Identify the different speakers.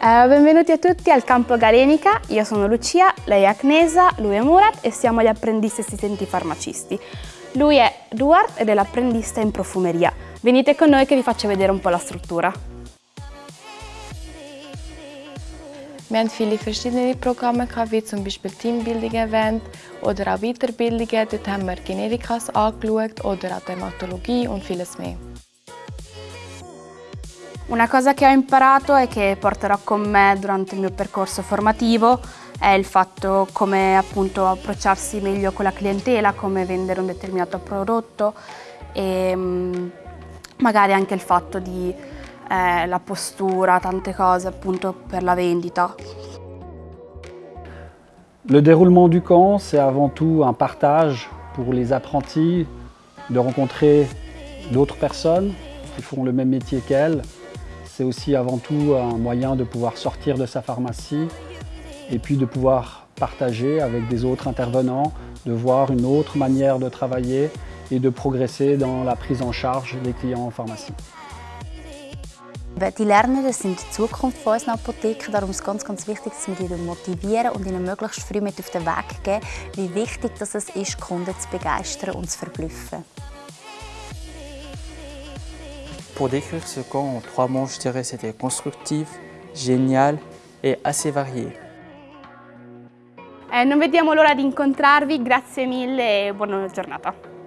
Speaker 1: Uh, benvenuti a tutti al campo Galenica, io sono Lucia, lei è Agnesa, lui è Murat e siamo gli apprendisti assistenti farmacisti. Lui è Duart ed è l'apprendista in profumeria. Venite con noi che vi faccio vedere un po' la struttura.
Speaker 2: Wir haben viele verschiedene Programme wie zum Beispiel Teambuilding-Event oder auch Weiterbildungen. Dort haben wir Generikas angeschaut oder auch Dermatologie und vieles mehr.
Speaker 1: Una cosa che ho imparato e che porterò con me durante il mio percorso formativo è il fatto come appunto approcciarsi meglio con la clientela, come vendere un determinato prodotto e mm, magari anche il fatto di eh, la postura, tante cose appunto per la vendita.
Speaker 3: Le déroulement du camp, c'est avant tout un partage pour les apprentis, de rencontrer d'autres personnes qui font le même métier qu'elles, C'est aussi avant tout un moyen de pouvoir sortir de sa pharmacie et puis de pouvoir partager avec des autres intervenants, de voir une autre manière de travailler et de progresser dans la prise en charge des clients en pharmacie.
Speaker 4: Die Lernenden sind die Zukunft von unseren Apotheken, darum ist es ganz, ganz wichtig, dass wir sie motivieren und ihnen möglichst früh mit auf den Weg geben, wie wichtig es ist, Kunden zu begeistern und zu verblüffen.
Speaker 5: Pour décrire ce camp en trois mots, je dirais c'était constructif, génial e assez varié.
Speaker 1: Eh, non vediamo l'ora di grazie mille e buona giornata.